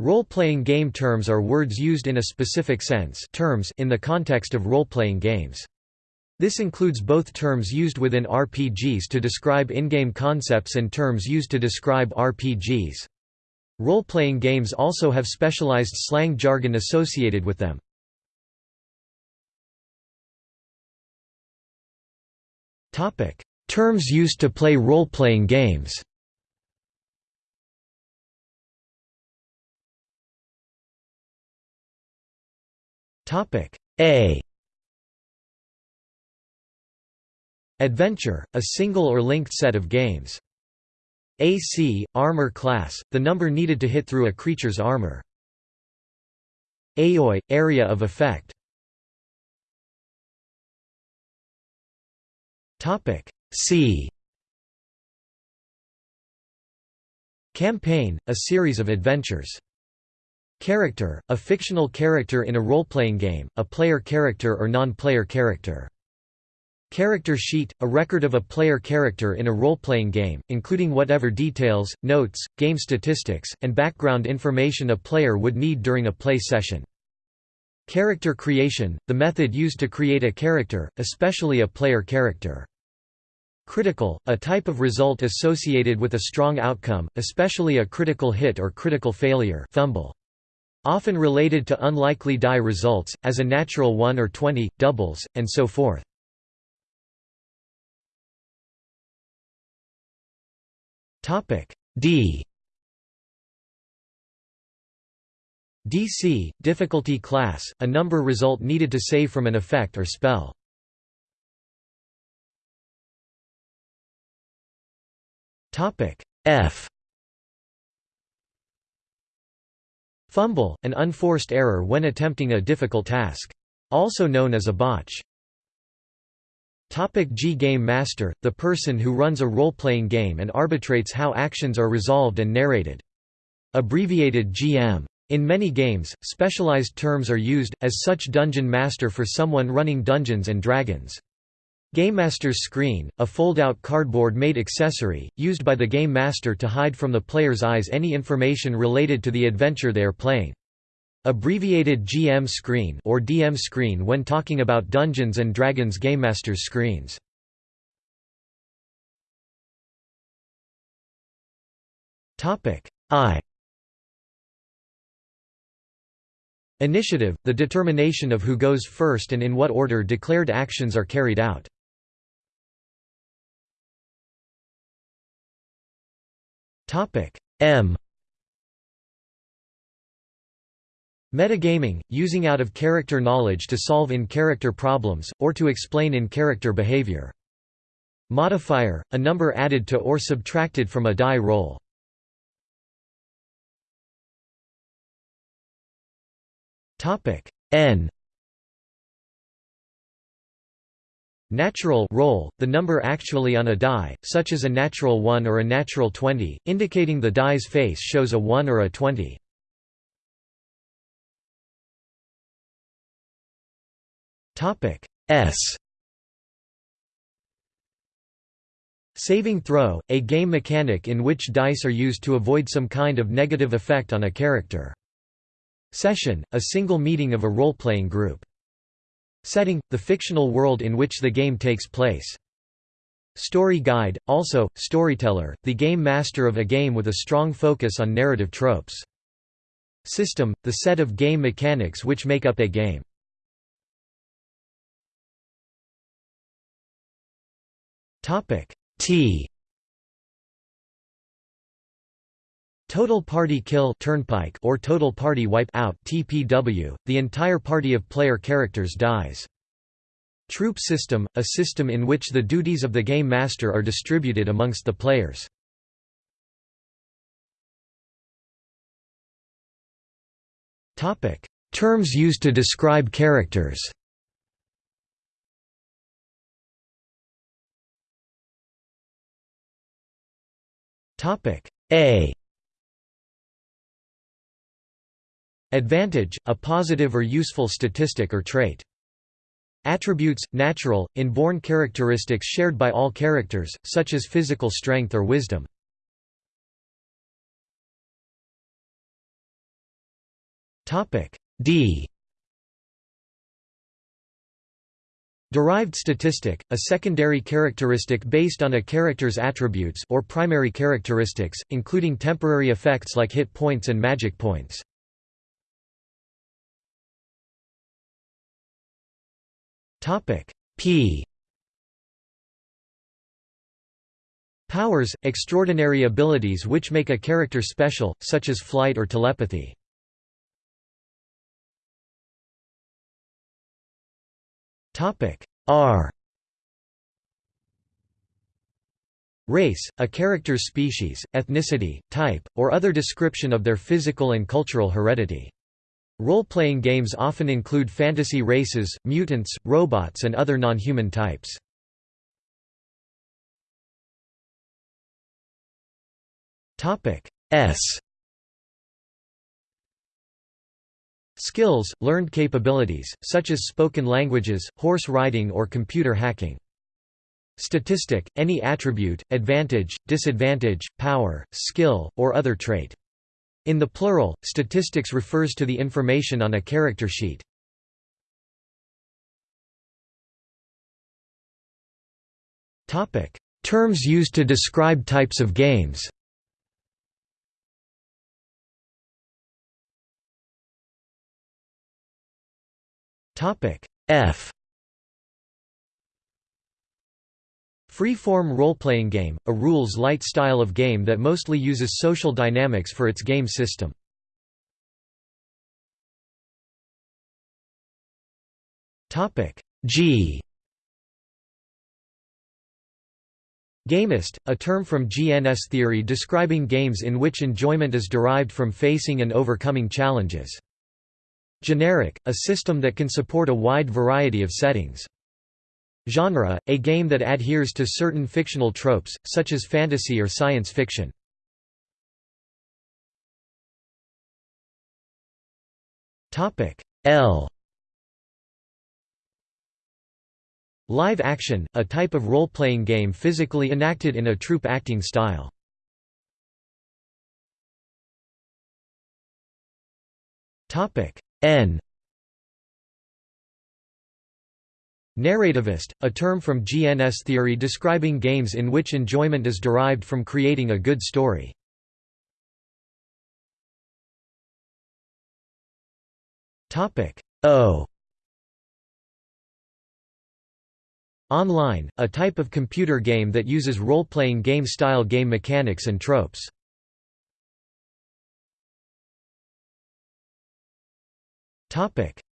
Role-playing game terms are words used in a specific sense terms in the context of role-playing games. This includes both terms used within RPGs to describe in-game concepts and terms used to describe RPGs. Role-playing games also have specialized slang jargon associated with them. Terms used to play role-playing games Topic A Adventure, a single or linked set of games. AC, armor class, the number needed to hit through a creature's armor. AoE, area of effect. Topic C. Campaign, a series of adventures. Character, a fictional character in a role-playing game, a player character or non-player character. Character sheet, a record of a player character in a role-playing game, including whatever details, notes, game statistics, and background information a player would need during a play session. Character creation, the method used to create a character, especially a player character. Critical, a type of result associated with a strong outcome, especially a critical hit or critical failure fumble. Often related to unlikely die results, as a natural 1 or 20, doubles, and so forth. D DC, difficulty class, a number result needed to save from an effect or spell. F Fumble, an unforced error when attempting a difficult task. Also known as a botch. Topic G Game Master, the person who runs a role-playing game and arbitrates how actions are resolved and narrated. Abbreviated GM. In many games, specialized terms are used, as such Dungeon Master for someone running Dungeons & Dragons. Game Master's screen, a fold-out cardboard-made accessory, used by the Game Master to hide from the player's eyes any information related to the adventure they are playing. Abbreviated GM screen or DM screen when talking about Dungeons & Dragons Game Master's screens. I Initiative, the determination of who goes first and in what order declared actions are carried out. M Metagaming, using out-of-character knowledge to solve in-character problems, or to explain in-character behavior. Modifier, a number added to or subtracted from a die roll. N Natural roll, the number actually on a die, such as a natural 1 or a natural 20, indicating the die's face shows a 1 or a 20. S Saving throw, a game mechanic in which dice are used to avoid some kind of negative effect on a character. Session, a single meeting of a role-playing group. Setting – the fictional world in which the game takes place. Story guide, also, storyteller, the game master of a game with a strong focus on narrative tropes. System – the set of game mechanics which make up a game. T Total Party Kill TPK or Total Party Wipe Out TPW, the entire party of player characters dies. Troupe System, a system in which the duties of the Game Master are distributed amongst the players. Terms used to describe characters A Advantage, a positive or useful statistic or trait. Attributes, natural, inborn characteristics shared by all characters, such as physical strength or wisdom. D Derived statistic, a secondary characteristic based on a character's attributes or primary characteristics, including temporary effects like hit points and magic points. Topic P Powers, extraordinary abilities which make a character special, such as flight or telepathy. R Race, a character's species, ethnicity, type, or other description of their physical and cultural heredity. Role-playing games often include fantasy races, mutants, robots and other non-human types. S Skills, learned capabilities, such as spoken languages, horse riding or computer hacking. Statistic, any attribute, advantage, disadvantage, power, skill, or other trait. In the plural, statistics refers to the information on a character sheet. Terms used to describe types of games. F Free-form role-playing game, a rules-light style of game that mostly uses social dynamics for its game system. G Gamist, a term from GNS theory describing games in which enjoyment is derived from facing and overcoming challenges. Generic, a system that can support a wide variety of settings. Genre, a game that adheres to certain fictional tropes, such as fantasy or science fiction. L Live action, a type of role-playing game physically enacted in a troupe acting style. N Narrativist, a term from GNS theory describing games in which enjoyment is derived from creating a good story. O Online, a type of computer game that uses role-playing game-style game mechanics and tropes.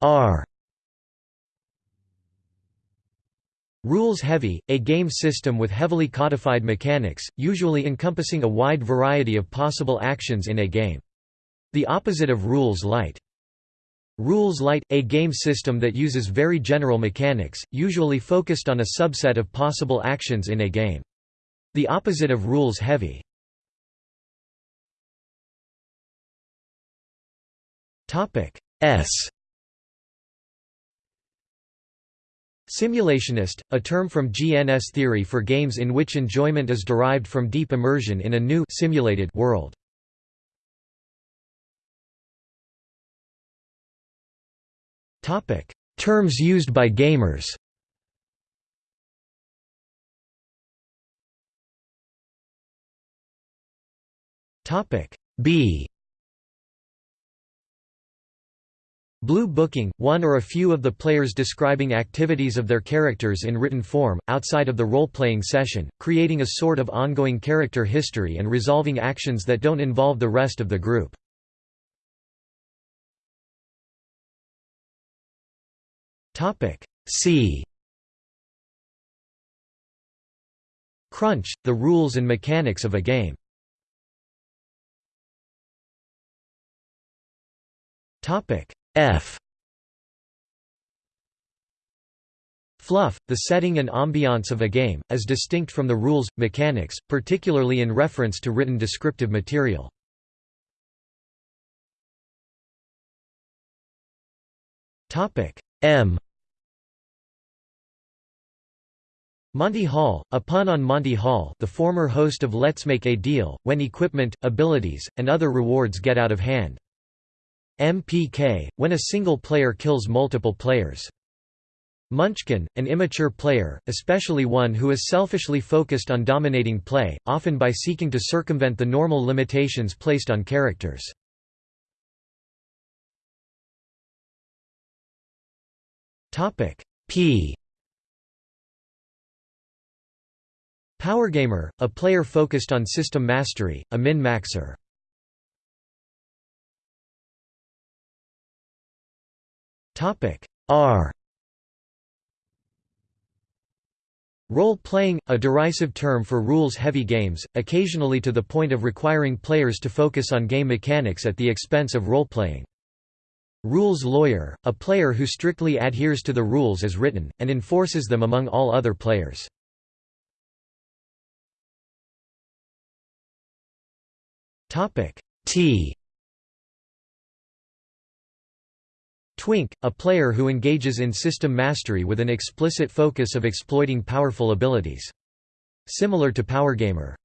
R Rules-heavy, a game system with heavily codified mechanics, usually encompassing a wide variety of possible actions in a game. The opposite of rules-light. Rules-light, a game system that uses very general mechanics, usually focused on a subset of possible actions in a game. The opposite of rules-heavy. S Simulationist, a term from GNS theory for games in which enjoyment is derived from deep immersion in a new simulated world. Terms used by gamers. B Blue booking, one or a few of the players describing activities of their characters in written form, outside of the role-playing session, creating a sort of ongoing character history and resolving actions that don't involve the rest of the group. C Crunch, the rules and mechanics of a game. Topic F Fluff, the setting and ambiance of a game, as distinct from the rules, mechanics, particularly in reference to written descriptive material. M Monty Hall, a pun on Monty Hall the former host of Let's Make a Deal, when equipment, abilities, and other rewards get out of hand. MPK, when a single player kills multiple players. Munchkin, an immature player, especially one who is selfishly focused on dominating play, often by seeking to circumvent the normal limitations placed on characters. P Powergamer, a player focused on system mastery, a min-maxer. R Roll-playing, a derisive term for rules-heavy games, occasionally to the point of requiring players to focus on game mechanics at the expense of role-playing. Rules lawyer, a player who strictly adheres to the rules as written, and enforces them among all other players. T Twink, a player who engages in system mastery with an explicit focus of exploiting powerful abilities. Similar to Powergamer.